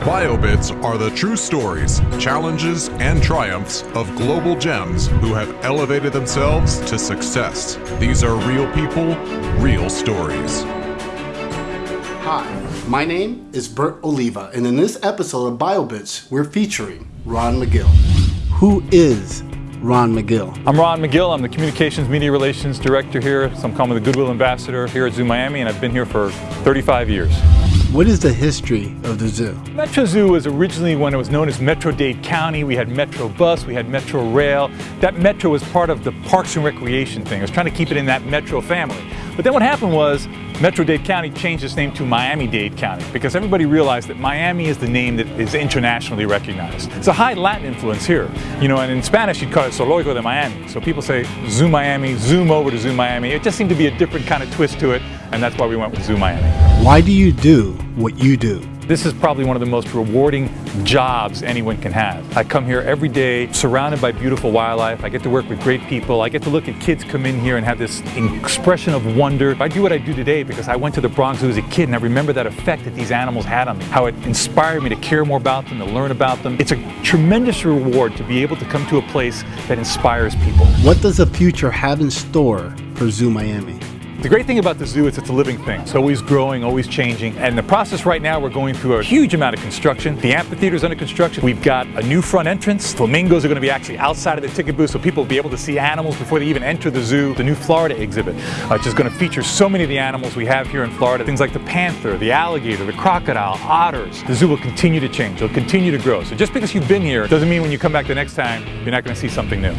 BioBits are the true stories, challenges, and triumphs of global gems who have elevated themselves to success. These are real people, real stories. Hi, my name is Bert Oliva, and in this episode of BioBits, we're featuring Ron Magill. Who is Ron Magill? I'm Ron Magill. I'm the Communications Media Relations Director here. Some call me the Goodwill Ambassador here at Zoo Miami, and I've been here for 35 years. What is the history of the zoo? Metro Zoo was originally when it was known as Metro-Dade County. We had Metro Bus, we had Metro Rail. That Metro was part of the Parks and Recreation thing. I was trying to keep it in that Metro family. But then what happened was Metro-Dade County changed its name to Miami-Dade County because everybody realized that Miami is the name that is internationally recognized. It's a high Latin influence here. You know, and in Spanish you'd call it Zoológico de Miami. So people say Zoo Miami, zoom over to Zoo Miami. It just seemed to be a different kind of twist to it, and that's why we went with Zoo Miami. Why do you do what you do? This is probably one of the most rewarding jobs anyone can have. I come here every day surrounded by beautiful wildlife. I get to work with great people. I get to look at kids come in here and have this expression of wonder. I do what I do today because I went to the Bronx Zoo as a kid and I remember that effect that these animals had on me, how it inspired me to care more about them, to learn about them. It's a tremendous reward to be able to come to a place that inspires people. What does the future have in store for Zoo Miami? The great thing about the zoo is it's a living thing. It's always growing, always changing. And the process right now, we're going through a huge amount of construction. The amphitheater is under construction. We've got a new front entrance. Flamingos are going to be actually outside of the ticket booth so people will be able to see animals before they even enter the zoo. The new Florida exhibit, uh, which is going to feature so many of the animals we have here in Florida. Things like the panther, the alligator, the crocodile, otters. The zoo will continue to change. It'll continue to grow. So just because you've been here doesn't mean when you come back the next time, you're not going to see something new.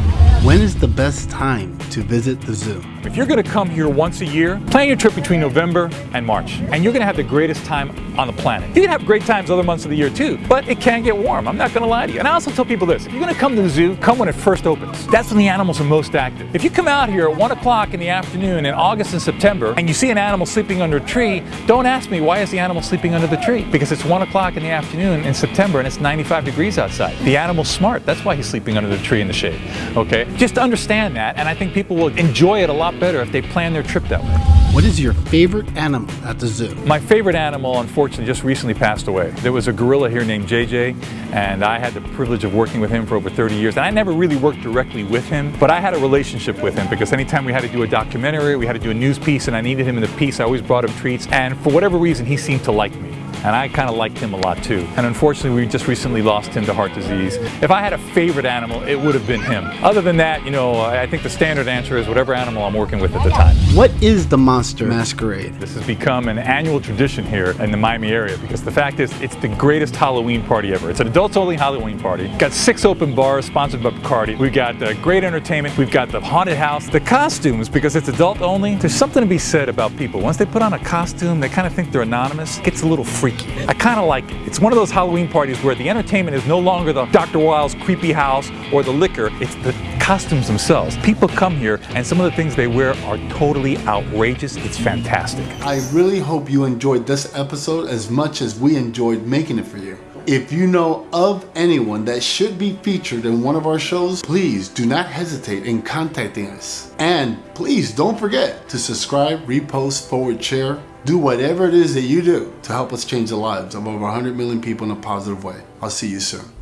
When is the best time to visit the zoo? If you're going to come here once a year, plan your trip between November and March, and you're going to have the greatest time on the planet. You can have great times other months of the year too, but it can get warm. I'm not going to lie to you. And I also tell people this, if you're going to come to the zoo, come when it first opens. That's when the animals are most active. If you come out here at 1 o'clock in the afternoon in August and September, and you see an animal sleeping under a tree, don't ask me why is the animal sleeping under the tree? Because it's 1 o'clock in the afternoon in September and it's 95 degrees outside. The animal's smart. That's why he's sleeping under the tree in the shade. Okay? Just understand that, and I think people will enjoy it a lot better if they plan their trip that way. What is your favorite animal at the zoo? My favorite animal, unfortunately, just recently passed away. There was a gorilla here named JJ, and I had the privilege of working with him for over 30 years. And I never really worked directly with him, but I had a relationship with him because anytime we had to do a documentary, we had to do a news piece, and I needed him in the piece, I always brought him treats. And for whatever reason, he seemed to like me and I kind of liked him a lot too. And unfortunately, we just recently lost him to heart disease. If I had a favorite animal, it would have been him. Other than that, you know, I think the standard answer is whatever animal I'm working with at the time. What is the Monster Masquerade? This has become an annual tradition here in the Miami area because the fact is, it's the greatest Halloween party ever. It's an adults-only Halloween party. Got six open bars sponsored by Bacardi. We've got uh, great entertainment. We've got the haunted house. The costumes, because it's adult-only, there's something to be said about people. Once they put on a costume, they kind of think they're anonymous. It gets a little freaky. I kind of like it. It's one of those Halloween parties where the entertainment is no longer the Dr. Wild's creepy house or the liquor, it's the costumes themselves. People come here and some of the things they wear are totally outrageous. It's fantastic. I really hope you enjoyed this episode as much as we enjoyed making it for you. If you know of anyone that should be featured in one of our shows, please do not hesitate in contacting us. And please don't forget to subscribe, repost, forward, share, do whatever it is that you do to help us change the lives of over 100 million people in a positive way. I'll see you soon.